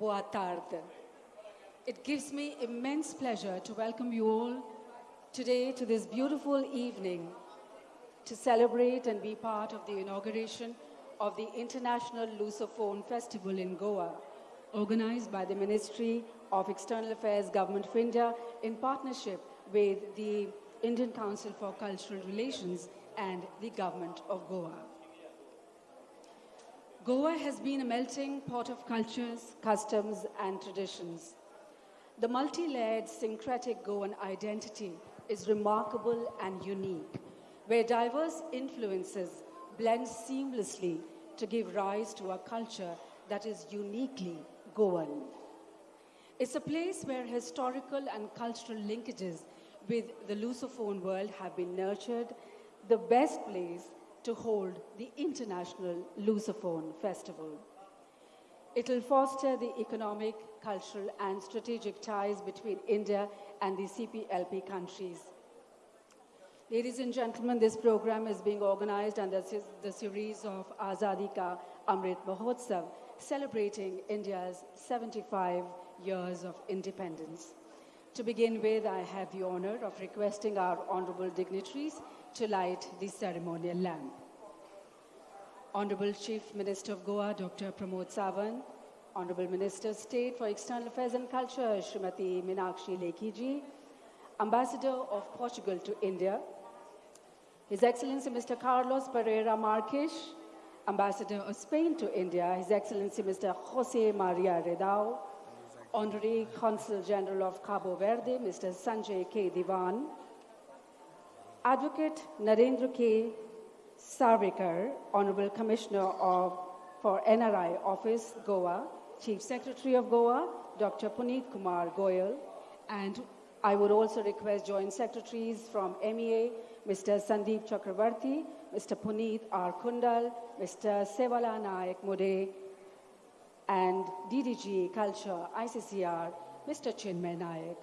boa tarde. It gives me immense pleasure to welcome you all today to this beautiful evening to celebrate and be part of the inauguration of the International Lusophone Festival in Goa, organized by the Ministry of External Affairs, Government of India, in partnership with the Indian Council for Cultural Relations and the Government of Goa. Goa has been a melting pot of cultures, customs, and traditions. The multi layered syncretic Goan identity is remarkable and unique, where diverse influences blend seamlessly to give rise to a culture that is uniquely Goan. It's a place where historical and cultural linkages with the Lusophone world have been nurtured, the best place to hold the International Lusophone Festival. It will foster the economic, cultural, and strategic ties between India and the CPLP countries. Ladies and gentlemen, this program is being organized under the series of Azadi Ka Amrit Mahotsav, celebrating India's 75 years of independence. To begin with, I have the honor of requesting our honorable dignitaries to light the ceremonial lamp. Honorable Chief Minister of Goa, Dr. Pramod Sawant, Honorable Minister of State for External Affairs and Culture, Srimati Meenakshi Lekhi Ambassador of Portugal to India, His Excellency Mr. Carlos Pereira Marques, Ambassador of Spain to India, His Excellency Mr. Jose Maria Ridao, Honorary Consul General of Cabo Verde, Mr. Sanjay K. Diwan, Advocate Narendra K. Sawaikar, Honorable Commissioner of, for NRI Office, Goa, Chief Secretary of Goa, Dr. Puneet Kumar Goyal, and I would also request Joint Secretaries from MEA, Mr. Sandeep Chakravarti, Mr. Puneet R. Kundal, Mr. Sevala Naik Mode, and DDG Culture, ICCR, Mr. Chinmay Naik.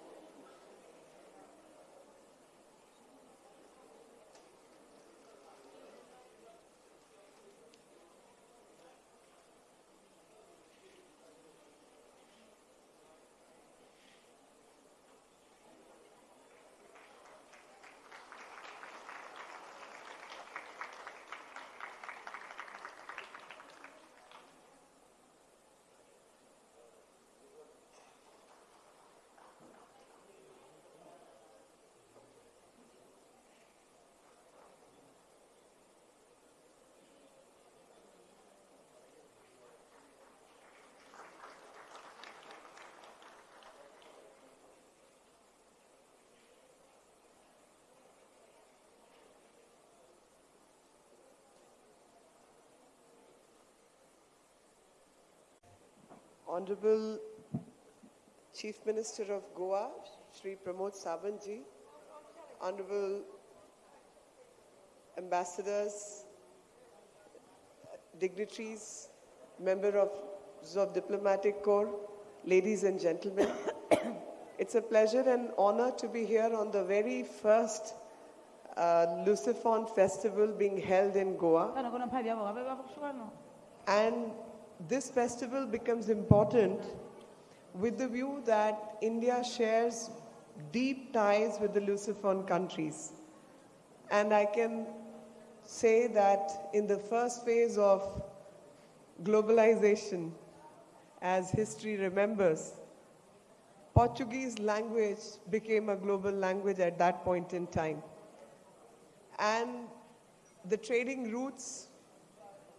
Honorable Chief Minister of Goa, Sri Pramod Sawantji, Honorable Ambassadors, dignitaries, members of, Diplomatic Corps, ladies and gentlemen. it's a pleasure and honor to be here on the very first uh, Lusophone festival being held in Goa. And this festival becomes important with the view that India shares deep ties with the Lusophone countries. And I can say that in the first phase of globalization, as history remembers, Portuguese language became a global language at that point in time. And the trading routes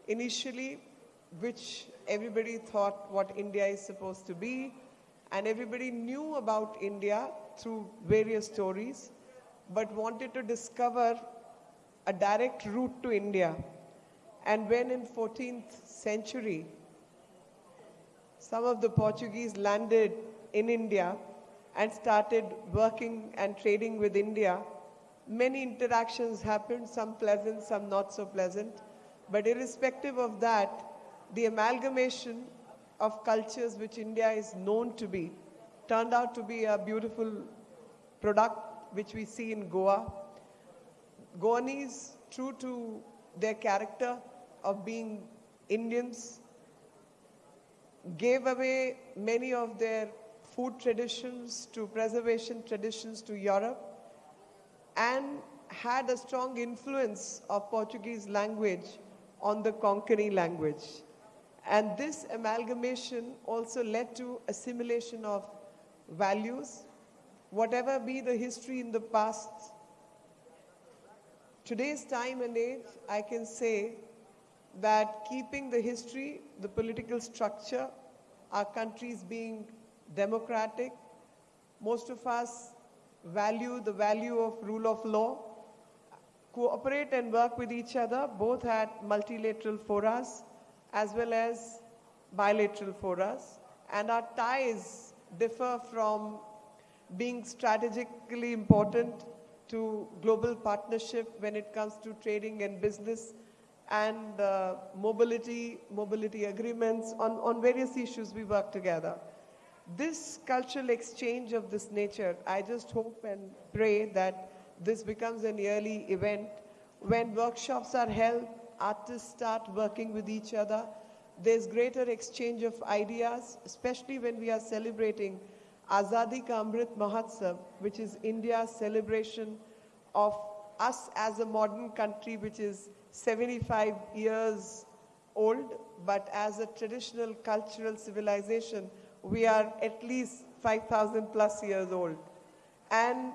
initially which everybody thought what India is supposed to be, and everybody knew about India through various stories, but wanted to discover a direct route to India. And when in 14th century, some of the Portuguese landed in India and started working and trading with India, many interactions happened, some pleasant, some not so pleasant. But irrespective of that, the amalgamation of cultures which India is known to be turned out to be a beautiful product which we see in Goa. Goanese, true to their character of being Indians, gave away many of their food traditions to preservation traditions to Europe, and had a strong influence of Portuguese language on the Konkani language. And this amalgamation also led to assimilation of values, whatever be the history in the past. Today's time and age, I can say that keeping the history, the political structure, our countries being democratic, most of us value the value of rule of law, cooperate and work with each other, both at multilateral forums as well as bilateral forums. And our ties differ from being strategically important to global partnership when it comes to trading and business and uh, mobility, mobility agreements. On, on various issues, we work together. This cultural exchange of this nature, I just hope and pray that this becomes an yearly event when workshops are held, artists start working with each other. There's greater exchange of ideas, especially when we are celebrating Azadi Ka Amrit Mahotsav, which is India's celebration of us as a modern country, which is 75 years old, but as a traditional cultural civilization, we are at least 5,000 plus years old. And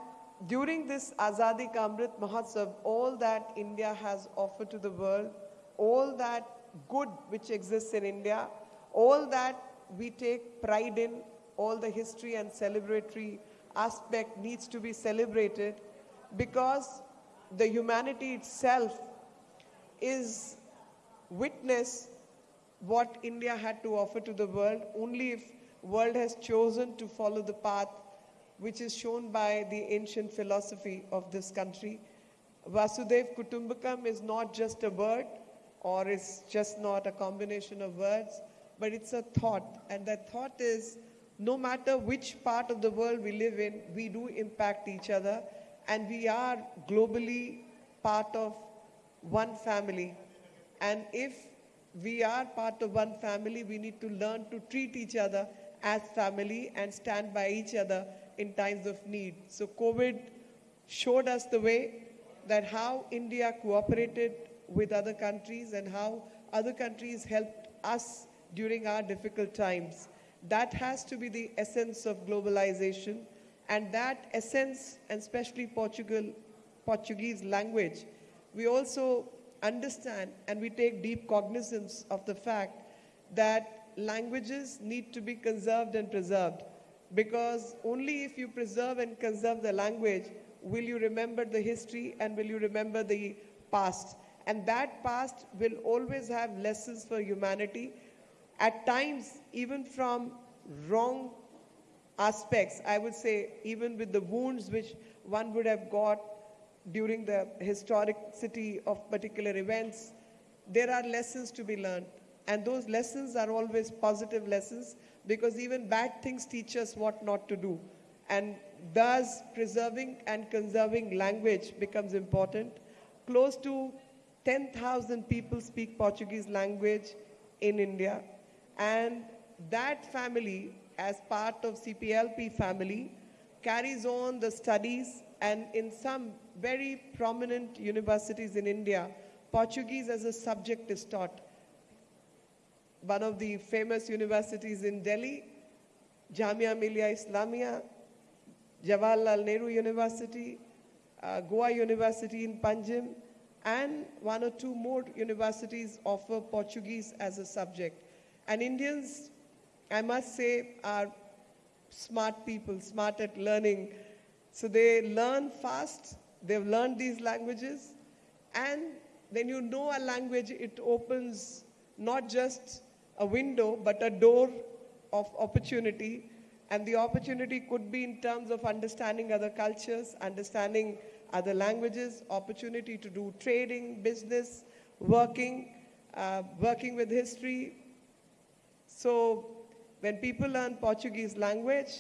during this Azadi Ka Amrit Mahotsav, all that India has offered to the world, all that good which exists in India, all that we take pride in, all the history and celebratory aspect needs to be celebrated because the humanity itself is witness what India had to offer to the world. Only if world has chosen to follow the path which is shown by the ancient philosophy of this country. Vasudev Kutumbakam is not just a word or it's just not a combination of words, but it's a thought. And that thought is no matter which part of the world we live in, we do impact each other and we are globally part of one family. And if we are part of one family, we need to learn to treat each other as family and stand by each other in times of need. So COVID showed us the way that how India cooperated with other countries and how other countries helped us during our difficult times. That has to be the essence of globalization. And that essence, and especially Portugal, Portuguese language, we also understand and we take deep cognizance of the fact that languages need to be conserved and preserved because only if you preserve and conserve the language will you remember the history and will you remember the past. And that past will always have lessons for humanity. At times, even from wrong aspects, I would say, even with the wounds which one would have got during the historicity of particular events, there are lessons to be learned. And those lessons are always positive lessons because even bad things teach us what not to do. And thus, preserving and conserving language becomes important. Close to 10,000 people speak Portuguese language in India. And that family, as part of CPLP family, carries on the studies and in some very prominent universities in India, Portuguese as a subject is taught one of the famous universities in Delhi, Jamia Millia Islamia, Jawaharlal Nehru University, uh, Goa University in Panjim, and one or two more universities offer Portuguese as a subject. And Indians, I must say, are smart people, smart at learning. So they learn fast, they've learned these languages, and when you know a language, it opens not just a window, but a door of opportunity. And the opportunity could be in terms of understanding other cultures, understanding other languages, opportunity to do trading, business, working, uh, working with history. So when people learn Portuguese language,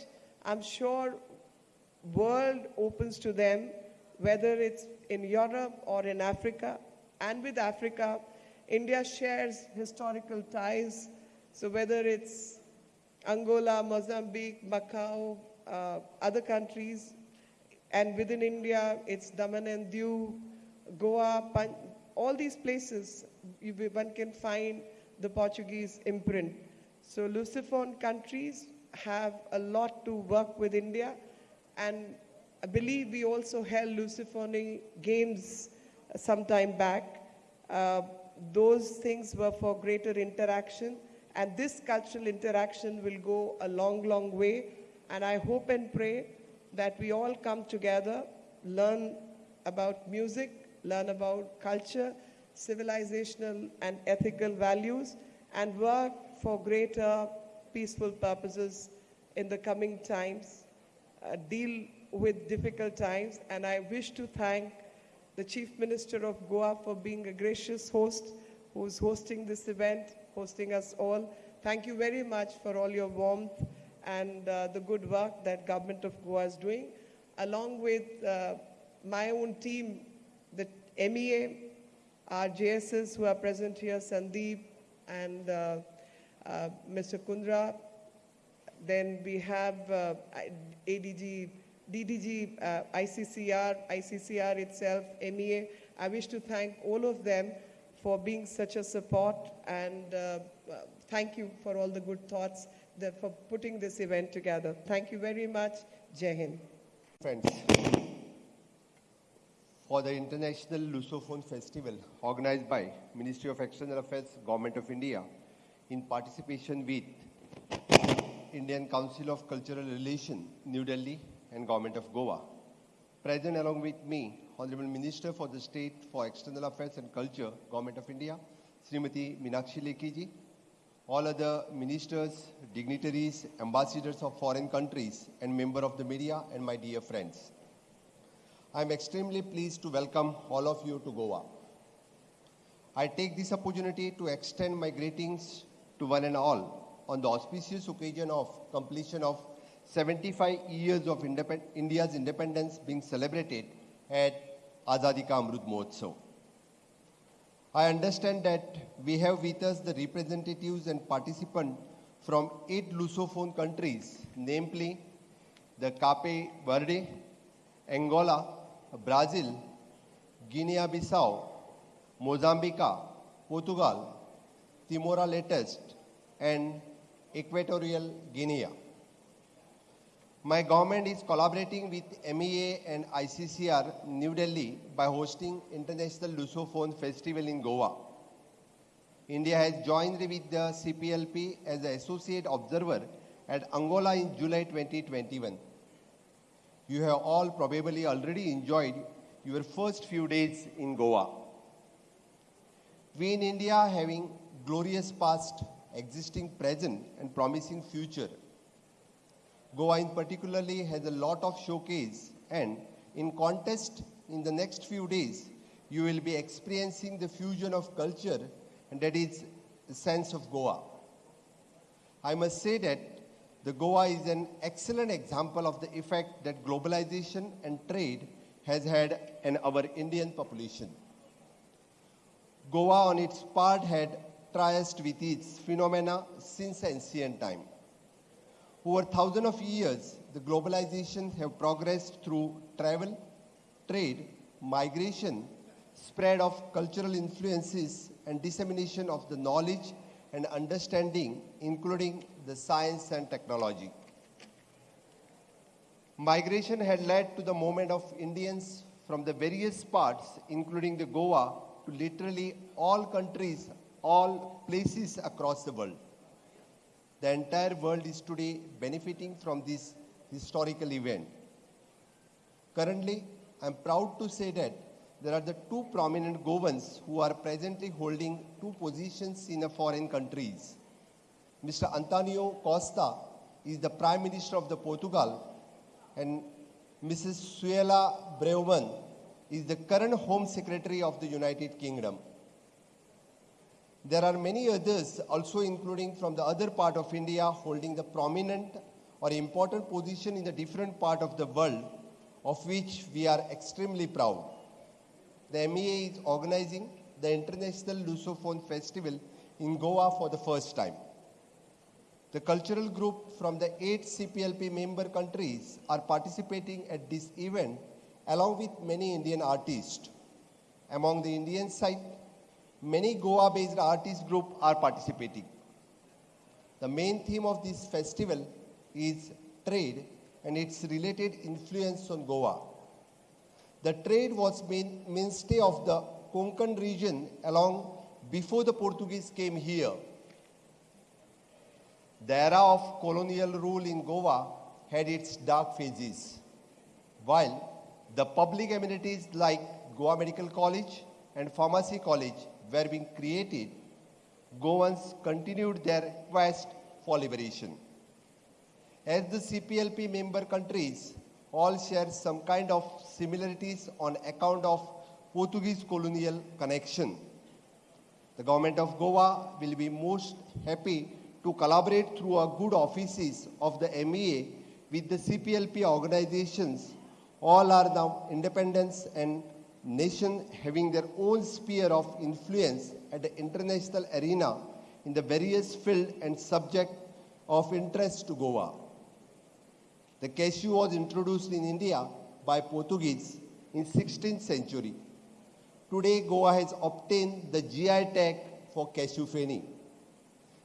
I'm sure world opens to them, whether it's in Europe or in Africa. And with Africa, India shares historical ties So whether it's Angola, Mozambique, Macau, uh, other countries, and within India, it's Daman and Diu, Goa, Pan- all these places, you, one can find the Portuguese imprint. So Lusophone countries have a lot to work with India, and I believe we also held Lusophone games some time back. Uh, those things were for greater interaction, and this cultural interaction will go a long, long way. And I hope and pray that we all come together, learn about music, learn about culture, civilizational and ethical values, and work for greater peaceful purposes in the coming times, uh, deal with difficult times. And I wish to thank the Chief Minister of Goa for being a gracious host who's hosting this event, hosting us all. Thank you very much for all your warmth and uh, the good work that government of Goa is doing, along with uh, my own team, the MEA, our JSs who are present here, Sandeep and uh, uh, Mr. Kundra. Then we have uh, ADG, DDG, uh, ICCR, ICCR itself, MEA. I wish to thank all of them for being such a support and uh, thank you for all the good thoughts that for putting this event together. Thank you very much. Hind. Friends, for the International Lusophone Festival organized by Ministry of External Affairs, Government of India, in participation with Indian Council of Cultural Relations, New Delhi, and Government of Goa. Present along with me, Honorable Minister for the State for External Affairs and Culture, Government of India, Srimati Meenakshi Lekhi all other ministers, dignitaries, ambassadors of foreign countries, and member of the media, and my dear friends. I am extremely pleased to welcome all of you to Goa. I take this opportunity to extend my greetings to one and all on the auspicious occasion of completion of 75 years of independ India's independence being celebrated at Azadi Ka Amrut Mahotsav. I understand that we have with us the representatives and participants from eight Lusophone countries, namely the Cape Verde, Angola, Brazil, Guinea-Bissau, Mozambique, Portugal, Timor-Leste, and Equatorial Guinea. My government is collaborating with MEA and ICCR New Delhi by hosting International Lusophone Festival in Goa. India has joined with the CPLP as an associate observer at Angola in July 2021. You have all probably already enjoyed your first few days in Goa. We in India having glorious past, existing present and promising future Goa in particularly has a lot of showcase and in contest in the next few days, you will be experiencing the fusion of culture and that is the sense of Goa. I must say that the Goa is an excellent example of the effect that globalization and trade has had on our Indian population. Goa on its part had triumphed with its phenomena since ancient time. Over thousands of years, the globalization have progressed through travel, trade, migration, spread of cultural influences, and dissemination of the knowledge and understanding, including the science and technology. Migration had led to the movement of Indians from the various parts, including the Goa, to literally all countries, all places across the world. The entire world is today benefiting from this historical event. Currently, I'm proud to say that there are the two prominent Goans who are presently holding two positions in foreign countries. Mr. Antonio Costa is the Prime Minister of the Portugal and Mrs. Suella Braverman is the current Home Secretary of the United Kingdom. There are many others also including from the other part of India holding the prominent or important position in the different part of the world of which we are extremely proud. The MEA is organizing the International Lusophone Festival in Goa for the first time. The cultural group from the eight CPLP member countries are participating at this event along with many Indian artists. Among the Indian side, many Goa-based artist group are participating. The main theme of this festival is trade and its related influence on Goa. The trade was main, mainstay of the Konkan region along before the Portuguese came here. The era of colonial rule in Goa had its dark phases. While the public amenities like Goa Medical College and Pharmacy College were being created, Goans continued their quest for liberation. As the CPLP member countries all share some kind of similarities on account of Portuguese colonial connection. The government of Goa will be most happy to collaborate through a good offices of the MEA with the CPLP organizations. All are now independence and nation having their own sphere of influence at the international arena in the various field and subject of interest to Goa. The cashew was introduced in India by Portuguese in 16th century. Today, Goa has obtained the GI tag for cashew feni.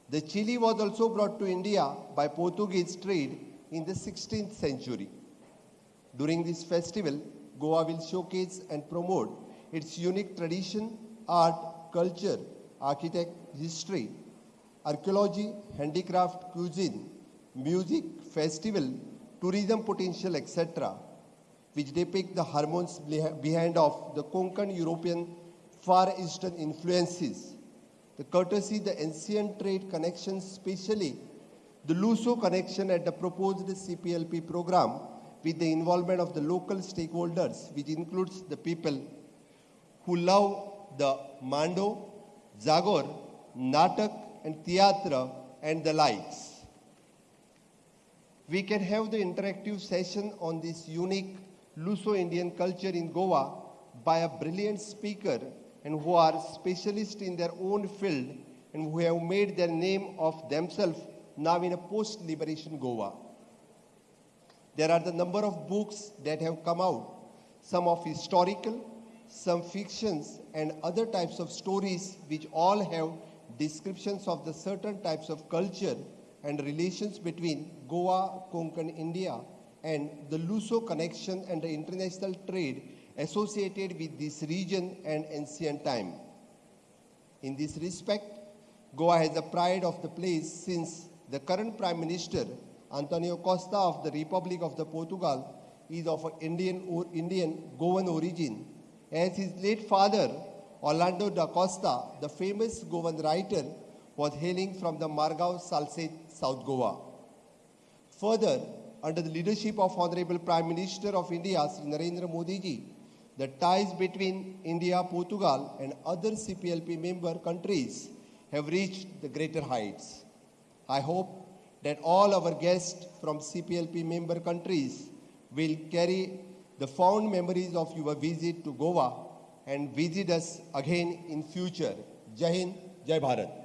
The chili was also brought to India by Portuguese trade in the 16th century. During this festival, Goa will showcase and promote its unique tradition, art, culture, architect, history, archaeology, handicraft, cuisine, music, festival, tourism potential, etc., which depict the hormones behind of the Konkan European Far Eastern influences, the courtesy, the ancient trade connections, especially the Luso connection at the proposed CPLP program with the involvement of the local stakeholders, which includes the people who love the Mando, Zagor, Natak, and Theatra, and the likes. We can have the interactive session on this unique Luso-Indian culture in Goa by a brilliant speaker and who are specialists in their own field and who have made their name of themselves now in a post-liberation Goa. There are the number of books that have come out, some of historical, some fictions and other types of stories which all have descriptions of the certain types of culture and relations between Goa, Konkan, India, and the Luso connection and the international trade associated with this region and ancient time. In this respect, Goa has the pride of the place since the current Prime Minister, Antonio Costa of the Republic of the Portugal, is of Indian, or Indian Goan origin, as his late father, Orlando da Costa, the famous Goan writer, was hailing from the Margao Salsette, South Goa. Further, under the leadership of Honorable Prime Minister of India, Sri Narendra Modi ji, the ties between India, Portugal and other CPLP member countries have reached the greater heights. I hope that all our guests from CPLP member countries will carry the fond memories of your visit to Goa and visit us again in future. Jai Hind, Jai Bharat.